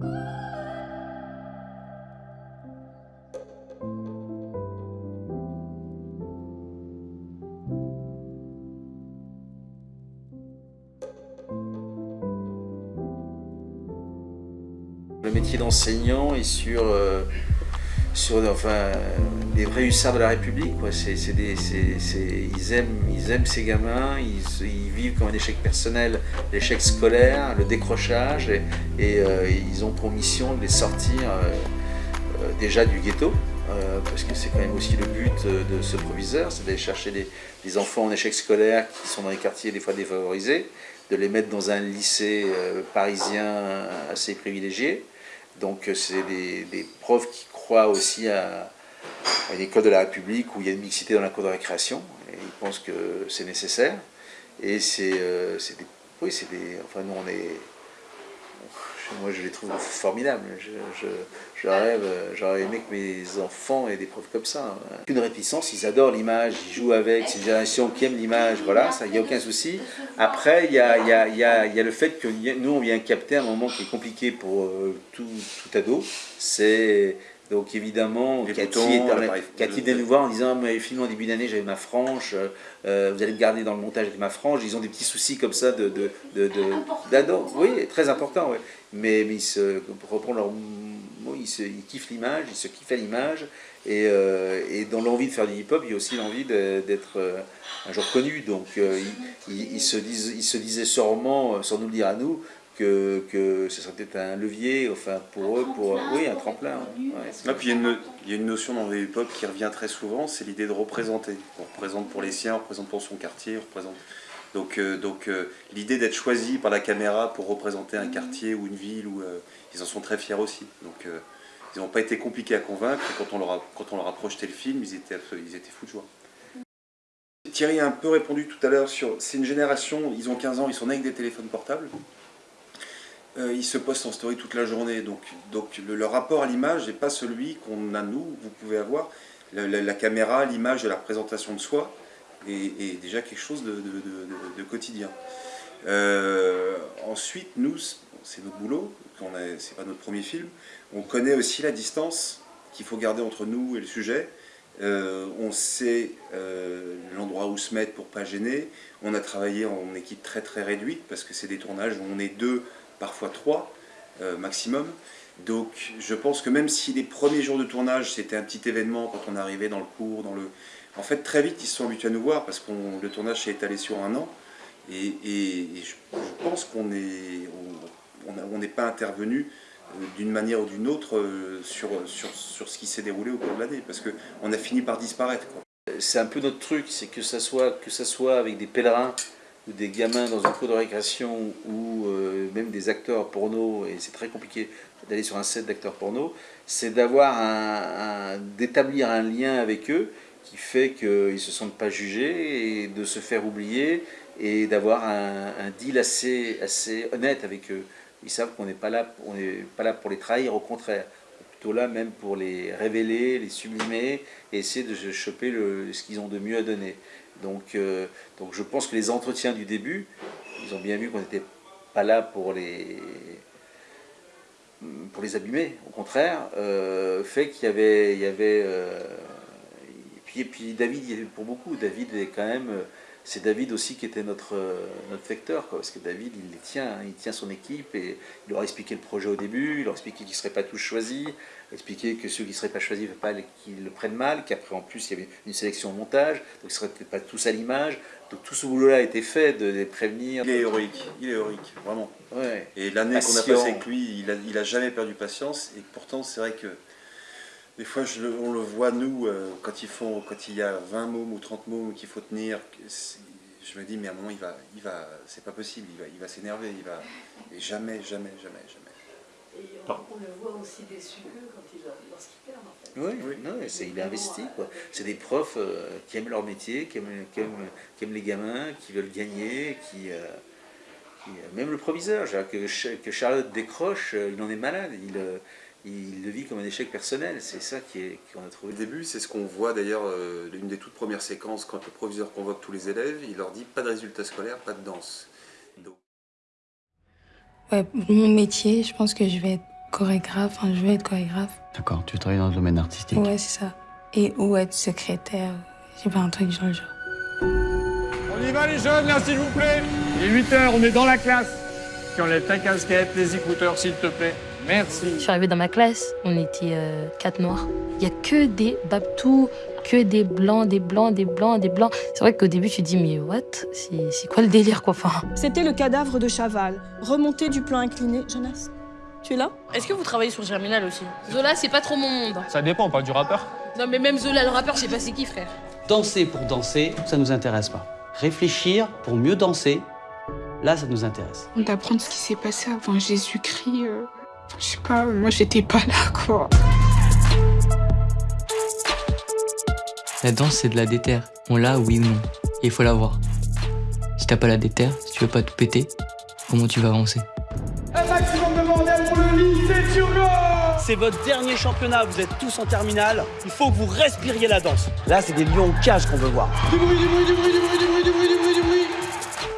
Le métier d'enseignant est sur, euh, sur enfin, les vrais hussards de la République. Quoi. C'est, des, ils, aiment, ils aiment ces gamins, ils, ils, vivent comme un échec personnel, l'échec scolaire, le décrochage, et, euh, ils ont pour mission de les sortir euh, déjà du ghetto, parce que c'est quand même aussi le but de ce proviseur, c'est d'aller chercher des, des, enfants en échec scolaire qui sont dans les quartiers des fois défavorisés, de les mettre dans un lycée parisien assez privilégié, donc c'est des, profs qui croient aussi à, une école de la République où il y a une mixité dans la cour de récréation, et ils pensent que c'est nécessaire. Et c'est euh, des... Oui, c'est des... Enfin, nous, on est moi je les trouve formidables. Je, rêve, j'aurais aimé que mes enfants aient des profs comme ça. Une réticence, ils adorent l'image, ils jouent avec, c'est une génération qui aime l'image, voilà, il n'y a aucun souci. Après, il y a, le fait que nous on vient capter un moment qui est compliqué pour euh, tout, tout ado, c'est donc évidemment, Cathy, vient nous voir en disant mais finalement en début d'année j'avais ma frange, euh, vous allez me garder dans le montage avec ma frange. Ils ont des petits soucis comme ça de, de, de, Oui, très important. Mais, mais ils se, pour reprendre leur mot, ils, se, ils kiffent l'image, ils se kiffent à l'image. Et, euh, et, dans l'envie de faire du hip-hop, il y a aussi l'envie d'être euh, un jour connu. Donc ils, se disent, ils se disaient sûrement, sans nous le dire à nous, que, que ce serait peut-être un levier enfin, pour eux, pour, oui, un tremplin. Ah, puis il y, a une notion dans le hip-hop qui revient très souvent, c'est l'idée de représenter. On représente pour les siens, on représente pour son quartier, on représente... Donc, euh, donc euh, l'idée d'être choisi par la caméra pour représenter un quartier ou une ville, ou, euh, ils en sont très fiers aussi. Donc ils n'ont pas été compliqués à convaincre, et quand on leur a, quand on leur a projeté le film, ils étaient, ils étaient fous de joie. Thierry a un peu répondu tout à l'heure sur... C'est une génération, ils ont 15 ans, ils sont nés avec des téléphones portables. Euh, ils se postent en story toute la journée. Donc, donc le, rapport à l'image n'est pas celui qu'on a nous, vous pouvez avoir. La, caméra, l'image de la représentation de soi est, déjà quelque chose de, quotidien. Euh, ensuite, nous, c'est notre boulot, c'est pas notre premier film, on connaît aussi la distance qu'il faut garder entre nous et le sujet. Euh, on sait l'endroit où se mettre pour pas gêner. On a travaillé en équipe très très réduite parce que c'est des tournages où on est deux parfois trois euh, maximum. Donc je pense que même si les premiers jours de tournage c'était un petit événement quand on arrivait dans le cours, dans le... en fait très vite ils se sont habitués à nous voir parce que le tournage s'est étalé sur un an et, je, pense qu'on n'est on, pas intervenu euh, d'une manière ou d'une autre euh, sur, sur, sur, ce qui s'est déroulé au cours de l'année parce qu'on a fini par disparaître. C'est un peu notre truc, c'est que que ça soit avec des pèlerins ou des gamins dans un cours de récréation ou euh, même des acteurs porno, et c'est très compliqué d'aller sur un set d'acteurs porno, c'est d'avoir d'établir un lien avec eux qui fait qu'ils ne se sentent pas jugés et de se faire oublier et d'avoir un, deal assez, assez honnête avec eux. Ils savent qu'on n'est pas, là, pas là pour les trahir, au contraire. Plutôt là même pour les révéler, les sublimer et essayer de choper le, ce qu'ils ont de mieux à donner. Donc, euh, donc je pense que les entretiens du début, ils ont bien vu qu'on n'était pas là pour les, pour les abîmer, au contraire, euh, fait qu'il y avait... Il y avait euh, et, puis, David, pour beaucoup, David est quand même c'est David aussi qui était notre, notre vecteur, parce que David, il les tient, hein, il tient son équipe, et il leur a expliqué le projet au début, il leur a expliqué qu'ils ne seraient pas tous choisis, il a expliqué que ceux qui ne seraient pas choisis, pas qu'ils le prennent mal, qu'après en plus il y avait une sélection au montage, donc ils ne seraient peut-être pas tous à l'image, donc tout ce boulot-là a été fait de les prévenir. Il est héroïque, il est héroïque, vraiment. Et l'année qu'on a passée avec lui, il n'a a jamais perdu patience, et pourtant c'est vrai que des fois, on le voit, nous, euh, quand, ils font, quand il y a 20 mômes ou 30 mômes qu'il faut tenir, je me dis, mais à un moment, il va, il va, c'est pas possible, il va, il va s'énerver, il va, et jamais, jamais, jamais, jamais. Et on, le voit aussi déçu quand il, lorsqu'il perd, en fait. Oui, oui. Non, il est investi, quoi. C'est des profs euh, qui aiment leur métier, qui aiment, qui, aiment, les gamins, qui veulent gagner, qui... Euh, même le proviseur, que, que Charlotte décroche, il en est malade. Il, il le vit comme un échec personnel. C'est ça qu'on a trouvé. Au début, c'est ce qu'on voit d'ailleurs, euh, l'une des toutes premières séquences, quand le proviseur convoque tous les élèves, il leur dit pas de résultats scolaires, pas de danse. Ouais, mon métier, je pense que je vais être chorégraphe, enfin, je veux être chorégraphe. D'accord, tu travailles dans le domaine artistique. Ouais, c'est ça. Et ou être secrétaire. J'ai pas un truc genre le genre. On y va les jeunes là s'il vous plaît Il est 8h, on est dans la classe. Tu enlèves ta casquette, les écouteurs s'il te plaît. Merci. Je suis arrivée dans ma classe, on était euh, quatre noirs. Il y a que des babtous, que des blancs, des blancs, des blancs, des blancs. C'est vrai qu'au début tu te dis mais what? C'est quoi le délire quoi? Enfin, C'était le cadavre de Chaval, remonté du plan incliné. Jonas, tu es là? Est-ce que vous travaillez sur Germinal aussi? Zola, c'est pas trop mon monde. Ça dépend, pas du rappeur. Non, mais même Zola, le rappeur, je sais pas c'est qui, frère. Danser pour danser, ça nous intéresse pas. Réfléchir pour mieux danser, là, ça nous intéresse. D'apprendre ce qui s'est passé avant Jésus-Christ. euh, je sais pas, moi j'étais pas là quoi. La danse, c'est de la déterre. On l'a, oui ou non. Et il faut l'avoir. Si t'as pas la déterre, si tu veux pas tout péter, comment tu vas avancer? Un maximum de bordel pour le lycée C'est votre dernier championnat, vous êtes tous en terminale. Il faut que vous respiriez la danse. Là, c'est des lions en cage qu'on veut voir. Du bruit, du bruit, du bruit, du bruit, du bruit, du bruit, du bruit, du bruit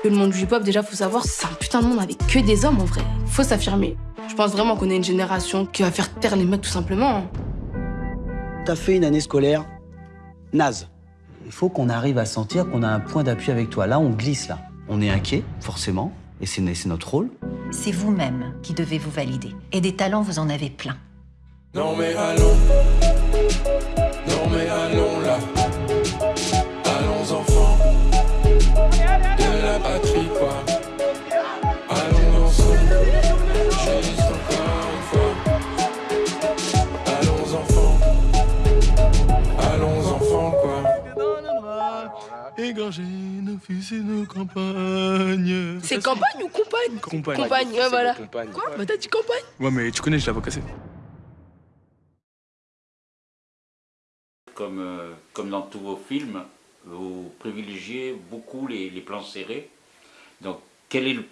Le monde du hip-hop, déjà, faut savoir, c'est un putain de monde avec que des hommes en vrai. Faut s'affirmer. Je pense vraiment qu'on est une génération qui va faire taire les mecs tout simplement. T'as fait une année scolaire naze. Il faut qu'on arrive à sentir qu'on a un point d'appui avec toi. Là, on glisse là. On est inquiet, forcément, et c'est notre rôle. C'est vous-même qui devez vous valider. Et des talents, vous en avez plein. Non mais allons, non mais allons et nos campagnes. C'est campagne ou compagne Compagne. Compagne, ouais, voilà. Compagne. Quoi Bah t'as dit campagne Ouais mais tu connais, je l'avais cassé. Comme, euh, comme dans tous vos films, vous privilégiez beaucoup les, les plans serrés. Donc, quel est le-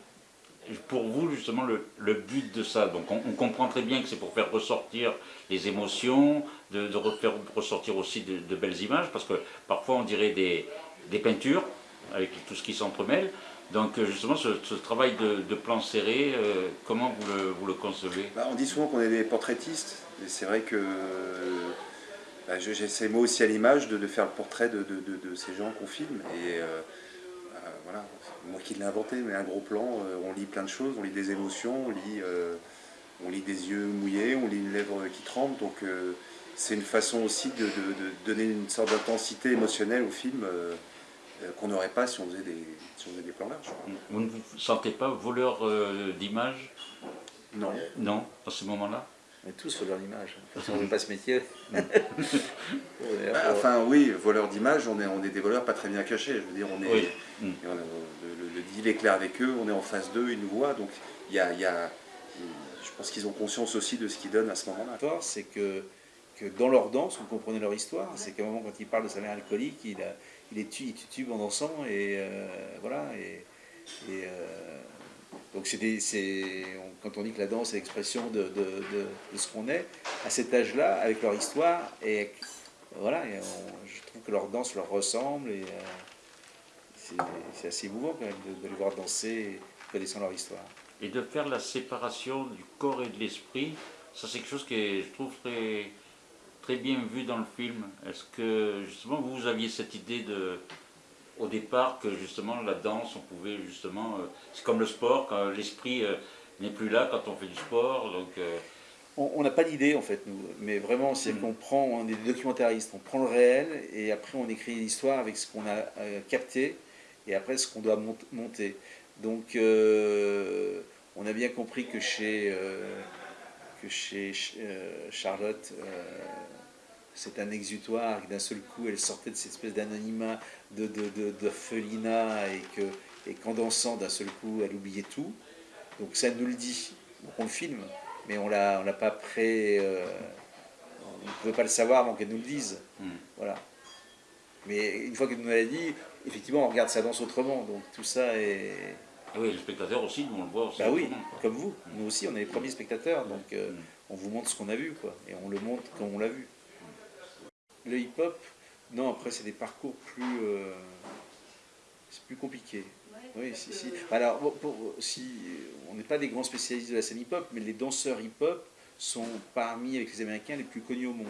pour vous justement le, le but de ça? Donc, on, on comprend très bien que c'est pour faire ressortir les émotions, de, de refaire ressortir aussi de, de belles images, parce que parfois on dirait des, des peintures avec tout ce qui s'entremêle. Donc, euh, justement, ce, travail de, plans serrés, euh, comment vous le, vous le concevez? Bah, on dit souvent qu'on est des portraitistes, et c'est vrai que bah, je- j'essaie moi aussi à l'image de, faire le portrait de, ces gens qu'on filme. Et euh, voilà, moi qui l'ai inventé, mais un gros plan, on lit plein de choses, on lit des émotions, on lit, on lit des yeux mouillés, on lit une lèvre qui tremble, donc c'est une façon aussi de, donner une sorte d'intensité émotionnelle au film qu'on n'aurait pas si on faisait des, si on faisait des plans larges. Vous ne vous sentez pas voleur euh, d'images Non. Non, dans ce moment-là? On est tous voleurs d'image. Si on ne veut pas ce métier. Bah, enfin oui, voleurs d'image, on est, on est des voleurs pas très bien cachés. Je veux dire, on est, Oui. Mm. et on a- le, le- le deal est clair avec eux, on est en face d'eux, ils nous voient, donc il y a, il y a- je pense qu'ils ont conscience aussi de ce qu'ils donnent à ce moment-là. C'est que, que dans leur danse, vous comprenez leur histoire. C'est qu'à un moment, quand il parle de sa mère alcoolique, il, a, il est il tube en dansant, et euh, voilà. Et, et, euh, donc, c'est quand on dit que la danse est l'expression de, de- ce qu'on est, à cet âge-là, avec leur histoire, et voilà, je trouve que leur danse leur ressemble, et euh, c'est assez émouvant quand même de, de les voir danser, connaissant leur histoire. Et de faire la séparation du corps et de l'esprit, ça c'est quelque chose que je trouve très, très bien vu dans le film. Est-ce que justement vous aviez cette idée de, au départ que justement la danse, on pouvait justement, euh, c'est comme le sport, quand l'esprit euh, n'est plus là quand on fait du sport, donc euh, On n'a pas d'idée en fait, nous, mais vraiment, c'est qu'on prend, on est des documentaristes, on prend le réel et après on écrit l'histoire avec ce qu'on a capté et après ce qu'on doit mont- monter. Donc on a bien compris que chez, que chez euh, Charlotte, euh, c'est un exutoire, que d'un seul coup elle sortait de cette espèce d'anonymat, de, de, de, d'orphelinat et que et qu'en dansant d'un seul coup elle oubliait tout. Donc ça nous le dit, donc on le filme mais on l'a on l'a pas prêt euh, on ne pouvait pas le savoir avant qu'elle nous le dise. Voilà. Mais une fois qu'elle nous l'a dit effectivement on regarde sa danse autrement. Donc tout ça est oui, le spectateur aussi, nous on le voit aussi. bah oui comme vous nous aussi on est les premiers spectateurs donc euh, on vous montre ce qu'on a vu quoi et on le montre quand on l'a vu le hip hop non après c'est des parcours plus euh, c'est plus compliqué oui, si, si. Alors, pour- si, on n'est pas des grands spécialistes de la scène hip-hop, mais les danseurs hip-hop sont parmi, avec les Américains, les plus connus au monde.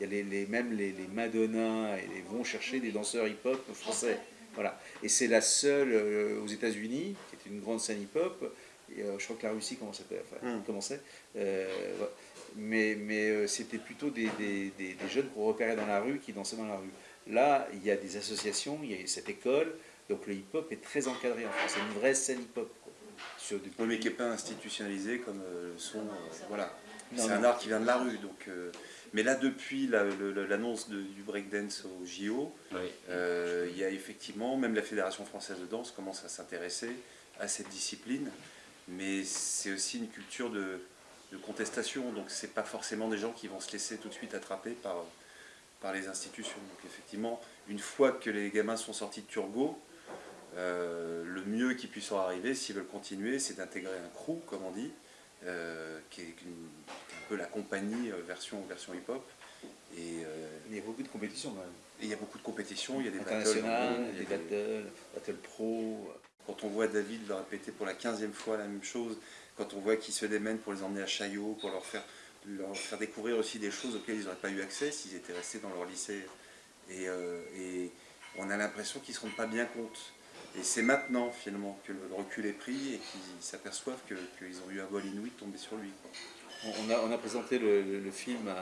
Il y a les, les- même les, les Madonna et les vont chercher des danseurs hip-hop français. Voilà. Et c'est la seule euh, aux États-Unis, qui est une grande scène hip-hop. Euh, je crois que la Russie commençait, enfin, Mm. commençait. Euh, voilà. mais mais c'était plutôt des, des- des- des jeunes qu'on repérait dans la rue, qui dansaient dans la rue. Là, il y a des associations, il y a cette école, donc le hip-hop est très encadré en France. C'est une vraie scène hip-hop. Sur des- Oui, mais qui n'est pas institutionnalisé comme le son. voilà. C'est un art qui vient de la rue. Donc, mais là, depuis l'annonce du breakdance au JO, euh, il y a effectivement, même la Fédération française de danse commence à s'intéresser à cette discipline. Mais c'est aussi une culture de, de contestation. Donc, c'est pas forcément des gens qui vont se laisser tout de suite attraper par, par les institutions. Donc, effectivement, une fois que les gamins sont sortis de Turgot, euh, le mieux qui puisse leur arriver, s'ils veulent continuer, c'est d'intégrer un crew, comme on dit, euh, qui, est une- peu la compagnie euh, version, version hip-hop. Et, euh, il y a beaucoup de compétitions quand même. Il y a beaucoup de compétitions, il y a des battles. Internationales, il y a des battles, battles pro. Quand on voit David leur répéter pour la 15e fois la même chose, quand on voit qu'ils se démènent pour les emmener à Chaillot, pour leur faire, leur faire découvrir aussi des choses auxquelles ils n'auraient pas eu accès s'ils étaient restés dans leur lycée. Et, euh, et on a l'impression qu'ils ne se rendent pas bien compte. Et c'est maintenant, finalement, que le recul est pris et qu'ils s'aperçoivent que- qu'ils ont eu un vol inouï de tomber sur lui. quoi. On a, a présenté le, film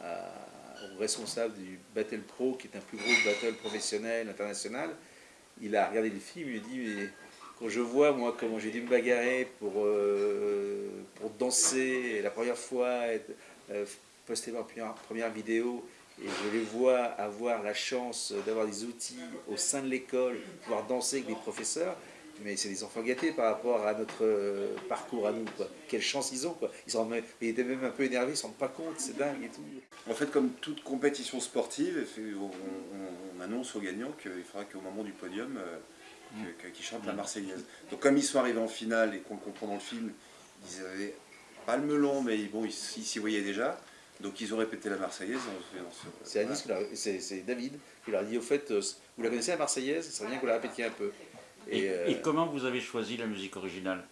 au responsable du Battle Pro, qui est un plus gros battle professionnel international. Il a regardé le film, il me dit mais quand je vois moi comment j'ai dû me bagarrer pour, euh, danser la première fois, euh, poster ma première, première vidéo, et je les vois avoir la chance d'avoir des outils au sein de l'école, pouvoir danser avec des professeurs, mais c'est des enfants gâtés par rapport à notre euh, parcours à nous. Quoi. Quelle chance ils ont. Quoi. Ils, sont même, ils étaient même un peu énervés, ils ne se rendent pas compte, c'est dingue et tout. En fait, comme toute compétition sportive, on, on- on annonce aux gagnants qu'il faudra qu'au moment du podium, euh, que- qu'ils chantent la Marseillaise. Donc comme ils sont arrivés en finale et qu'on le comprend dans le film, ils avaient pas le melon, mais bon, ils s'y voyaient déjà. Donc ils ont répété la Marseillaise. C'est c'est David qui leur a dit au fait, euh, vous la connaissez la Marseillaise, ça serait bien que vous la répétiez un peu. Et, Et, euh, et comment vous avez choisi la musique originale?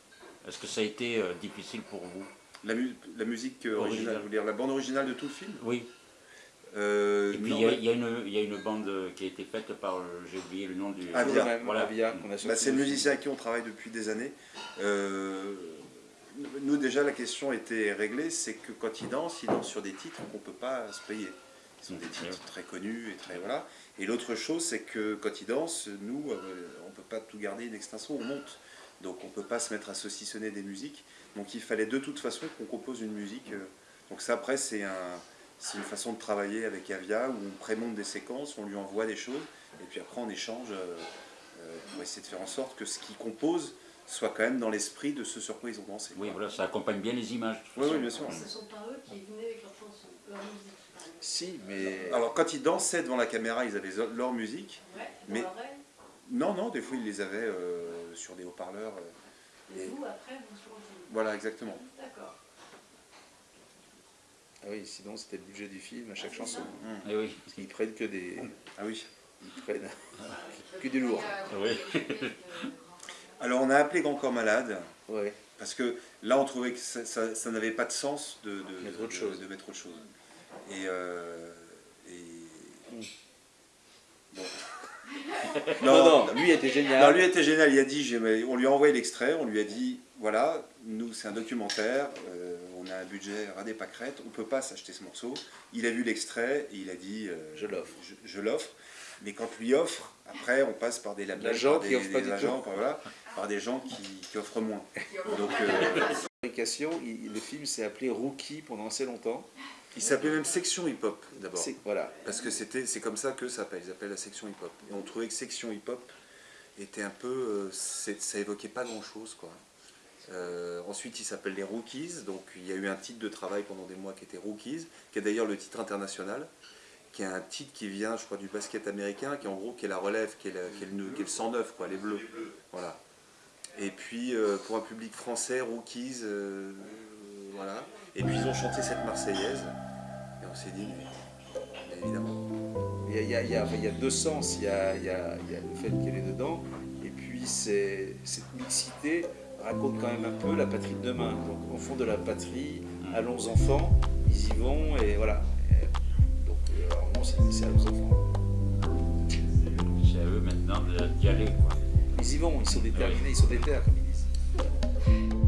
Est-ce que ça a été euh, difficile pour vous? La, mu- la musique euh, originale, Originale. vous voulez dire la bande originale de tout le film? Oui. Euh, Et puis il y, a- ouais. y une- il y a une bande qui a été faite par, j'ai oublié le nom du... Avia. Voilà. Bah, c'est le musicien avec qui on travaille depuis des années. Euh, nous déjà la question était réglée, c'est que quand il danse, il danse sur des titres qu'on ne peut pas se payer. Ce sont des titres très connus et très voilà. Et l'autre chose, c'est que quand il danse, nous, pas tout garder une extinction, on monte. Donc on ne peut pas se mettre à saucissonner des musiques. Donc il fallait de toute façon qu'on compose une musique. euh. Donc ça après c'est un, c'est une façon de travailler avec Avia où on prémonte des séquences, on lui envoie des choses et puis après on échange euh, euh, pour essayer de faire en sorte que ce qu'il compose soit quand même dans l'esprit de ce sur quoi ils ont dansé. Oui, voilà, ça accompagne bien les images. Oui, oui, bien sûr. Ce ne sont pas eux qui venaient avec leur chanson, leur musique. Si, mais. Alors quand ils dansaient devant la caméra, ils avaient leur musique. Ouais, mais l'oreille. Non, non, des fois ils les avaient euh, sur des haut-parleurs. euh, Et et- vous, après, vous changez. Voilà, exactement. D'accord. Ah oui, sinon c'était le budget du film à chaque Ah, chanson. Eh oui. Parce qu'ils prennent que des. Ah oui. Ils prennent que du lourd. Oui. Alors on a appelé Grand Corps Malade. Ouais. Parce que là on trouvait que ça, ça- ça n'avait pas de sens de, de- Mettre de- autre chose. de mettre autre chose. Et, euh, et- Bon. Non, non, lui était génial. Non, lui était génial. Il a dit, on lui a envoyé l'extrait, on lui a dit, voilà, nous c'est un documentaire, euh, on a un budget ras des pâquerettes, on peut pas s'acheter ce morceau. Il a vu l'extrait et il a dit, euh, Je l'offre. Je, je l'offre. Mais quand lui offre, après on passe par des labels, par qui des, agents, par, voilà, par des gens qui, qui offrent moins. Donc euh, il- le film s'est appelé Rookie pendant assez longtemps. Il s'appelait même section hip-hop d'abord. Voilà. Parce que c'est comme ça que ça s'appelle. Ils appellent la section hip-hop. Et on trouvait que section hip-hop était un peu, euh, ça évoquait pas grand-chose quoi. Euh, ensuite, il s'appelle les Rookies. Donc, il y a eu un titre de travail pendant des mois qui était Rookies, qui est d'ailleurs le titre international, qui est un titre qui vient, je crois, du basket américain, qui est en gros qui est la relève, qui est, la- qui est le, qui est le 109, quoi, les bleus. Voilà. Et puis, euh, pour un public français, Rookies, voilà. Et puis, ils ont chanté cette Marseillaise. Et on s'est dit, mais, évidemment. Il y a, il y a- il y a- enfin, il y a deux sens. Il y a, le fait qu'elle est dedans, et puis cette mixité raconte quand même un peu la patrie de demain. Donc, au fond de la patrie, allons enfants, ils y vont et voilà. Et donc, euh, alors non, c'est c'est allons enfants. C'est à eux maintenant de- d'y aller. Quoi. Ils y vont, ils sont déterminés, ils sont déter, comme ils